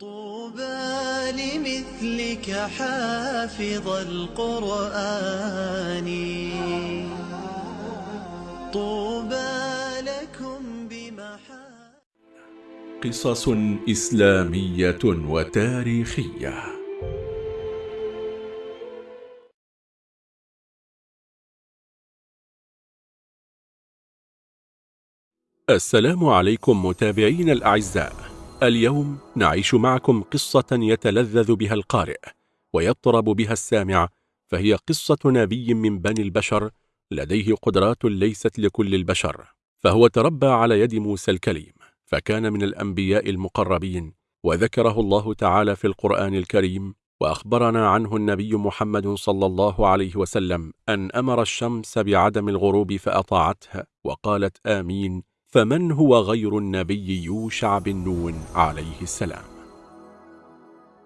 طوبى لمثلك حافظ القرآن. طوبى لكم بمحا قصص إسلامية وتاريخية. السلام عليكم متابعين الأعزاء. اليوم نعيش معكم قصة يتلذذ بها القارئ ويطرب بها السامع فهي قصة نبي من بني البشر لديه قدرات ليست لكل البشر. فهو تربى على يد موسى الكليم فكان من الأنبياء المقربين وذكره الله تعالى في القرآن الكريم وأخبرنا عنه النبي محمد صلى الله عليه وسلم أن أمر الشمس بعدم الغروب فأطاعتها وقالت آمين فمن هو غير النبي يوشع بن نون عليه السلام؟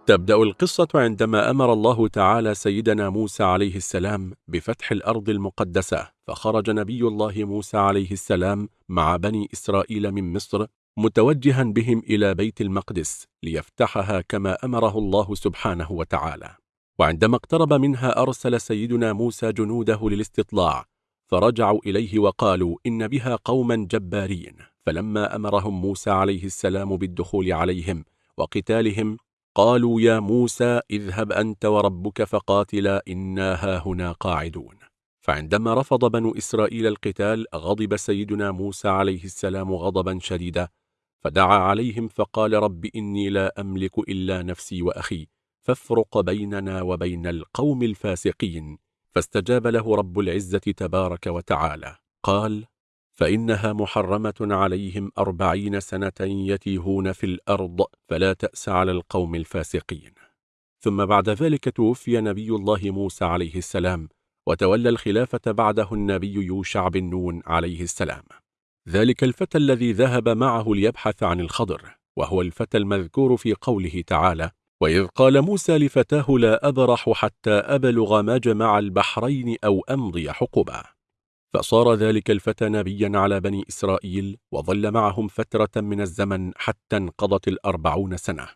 تبدأ القصة عندما أمر الله تعالى سيدنا موسى عليه السلام بفتح الأرض المقدسة فخرج نبي الله موسى عليه السلام مع بني إسرائيل من مصر متوجها بهم إلى بيت المقدس ليفتحها كما أمره الله سبحانه وتعالى. وعندما اقترب منها أرسل سيدنا موسى جنوده للاستطلاع فرجعوا إليه وقالوا إن بها قوما جبارين. فلما أمرهم موسى عليه السلام بالدخول عليهم وقتالهم قالوا يا موسى اذهب أنت وربك فقاتلا إنا هاهنا قاعدون. فعندما رفض بنو إسرائيل القتال غضب سيدنا موسى عليه السلام غضبا شديدا فدعا عليهم فقال رب إني لا أملك إلا نفسي وأخي فافرق بيننا وبين القوم الفاسقين. فاستجاب له رب العزة تبارك وتعالى قال فإنها محرمة عليهم أربعين سنة يتيهون في الأرض فلا تأس على القوم الفاسقين. ثم بعد ذلك توفي نبي الله موسى عليه السلام وتولى الخلافة بعده النبي يوشع بن نون عليه السلام. ذلك الفتى الذي ذهب معه ليبحث عن الخضر وهو الفتى المذكور في قوله تعالى وإذ قال موسى لفتاه لا أبرح حتى أبلغ مجمع البحرين أو أمضي حقبا. فصار ذلك الفتى نبيا على بني إسرائيل وظل معهم فترة من الزمن حتى انقضت الأربعون سنة.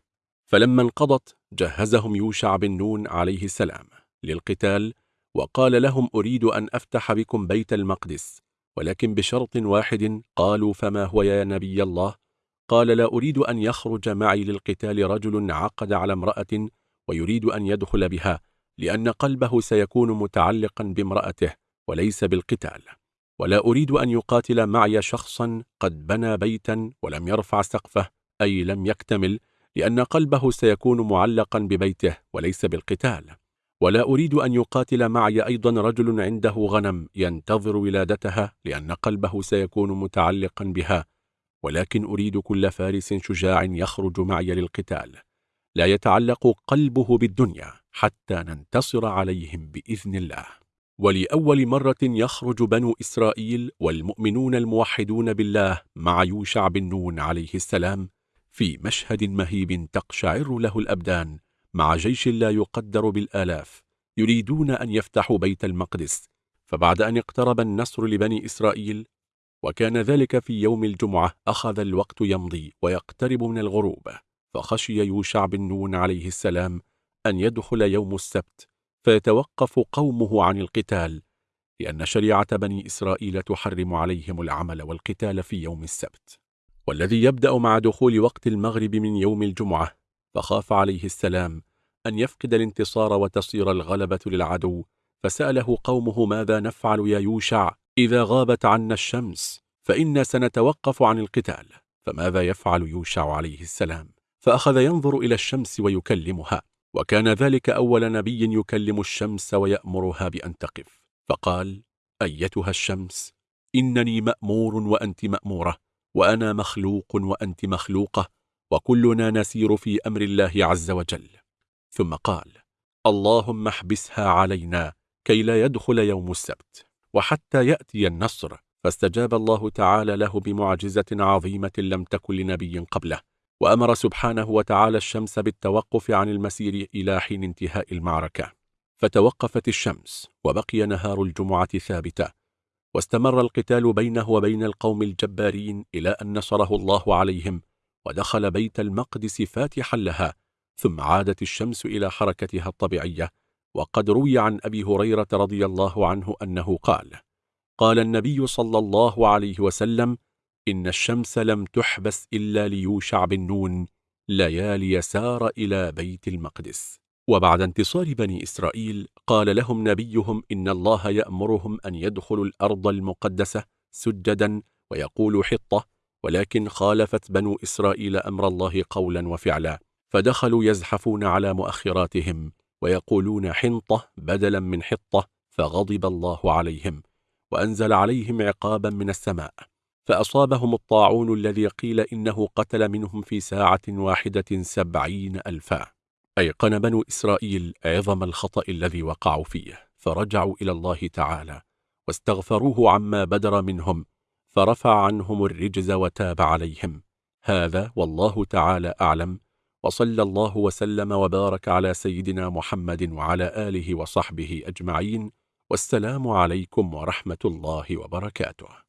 فلما انقضت جهزهم يوشع بن نون عليه السلام للقتال وقال لهم أريد أن أفتح بكم بيت المقدس ولكن بشرط واحد قالوا فما هو يا نبي الله؟ قال لا أريد أن يخرج معي للقتال رجل عقد على امرأة ويريد أن يدخل بها لأن قلبه سيكون متعلقا بامرأته وليس بالقتال. ولا أريد أن يقاتل معي شخصا قد بنى بيتا ولم يرفع سقفه أي لم يكتمل لأن قلبه سيكون معلقا ببيته وليس بالقتال. ولا أريد أن يقاتل معي أيضا رجل عنده غنم ينتظر ولادتها لأن قلبه سيكون متعلقا بها ولكن أريد كل فارس شجاع يخرج معي للقتال. لا يتعلق قلبه بالدنيا حتى ننتصر عليهم بإذن الله. ولأول مرة يخرج بنو إسرائيل والمؤمنون الموحدون بالله مع يوشع بن نون عليه السلام في مشهد مهيب تقشعر له الأبدان مع جيش لا يقدر بالآلاف يريدون أن يفتحوا بيت المقدس. فبعد أن اقترب النصر لبني إسرائيل وكان ذلك في يوم الجمعة أخذ الوقت يمضي ويقترب من الغروب فخشي يوشع بن نون عليه السلام أن يدخل يوم السبت فيتوقف قومه عن القتال لأن شريعة بني إسرائيل تحرم عليهم العمل والقتال في يوم السبت. والذي يبدأ مع دخول وقت المغرب من يوم الجمعة فخاف عليه السلام أن يفقد الانتصار وتصير الغلبة للعدو فسأله قومه ماذا نفعل يا يوشع؟ إذا غابت عنا الشمس فإنا سنتوقف عن القتال فماذا يفعل يوشع عليه السلام؟ فأخذ ينظر إلى الشمس ويكلمها وكان ذلك أول نبي يكلم الشمس ويأمرها بأن تقف. فقال أيتها الشمس إنني مأمور وأنت مأمورة وأنا مخلوق وأنت مخلوقة وكلنا نسير في أمر الله عز وجل. ثم قال اللهم احبسها علينا كي لا يدخل يوم السبت. وحتى يأتي النصر فاستجاب الله تعالى له بمعجزة عظيمة لم تكن لنبي قبله وأمر سبحانه وتعالى الشمس بالتوقف عن المسير إلى حين انتهاء المعركة. فتوقفت الشمس وبقي نهار الجمعة ثابتة واستمر القتال بينه وبين القوم الجبارين إلى أن نصره الله عليهم ودخل بيت المقدس فاتحا لها ثم عادت الشمس إلى حركتها الطبيعية وقد روي عن أبي هريرة رضي الله عنه أنه قال قال النبي صلى الله عليه وسلم إن الشمس لم تحبس إلا ليوشع بن نون ليالي سار إلى بيت المقدس. وبعد انتصار بني إسرائيل قال لهم نبيهم إن الله يأمرهم أن يدخلوا الأرض المقدسة سجدا ويقول حطة ولكن خالفت بنو إسرائيل أمر الله قولا وفعلا فدخلوا يزحفون على مؤخراتهم. ويقولون حنطة بدلا من حطة فغضب الله عليهم وأنزل عليهم عقابا من السماء فأصابهم الطاعون الذي قيل إنه قتل منهم في ساعة واحدة سبعين ألفا. أيقن بنو إسرائيل عظم الخطأ الذي وقعوا فيه. فرجعوا إلى الله تعالى واستغفروه عما بدر منهم فرفع عنهم الرجز وتاب عليهم. هذا والله تعالى أعلم وصلى الله وسلم وبارك على سيدنا محمد وعلى آله وصحبه أجمعين والسلام عليكم ورحمة الله وبركاته.